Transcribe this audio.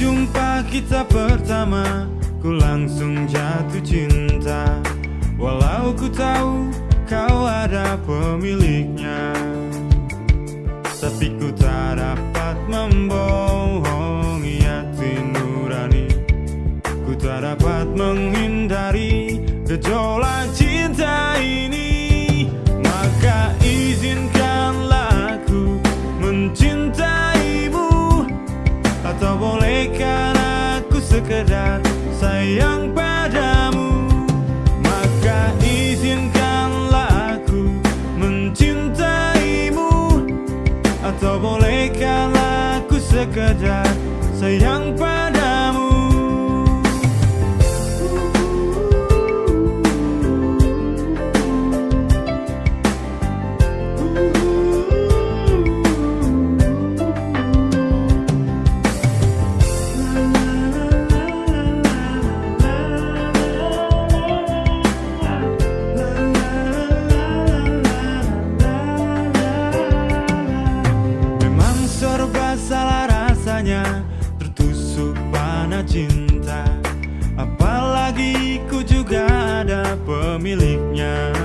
jumpa kita pertama Ku langsung jatuh cinta. Walau ku tahu kau ada pemiliknya Tapi ku tak dapat membohongi hati nurani. Ku tak dapat menghindari gejolak sekedar sayang padamu Maka izinkanlah aku mencintaimu. Atau bolehkan aku sekedar sayang padamu cinta. Apalagi ku juga ada pemiliknya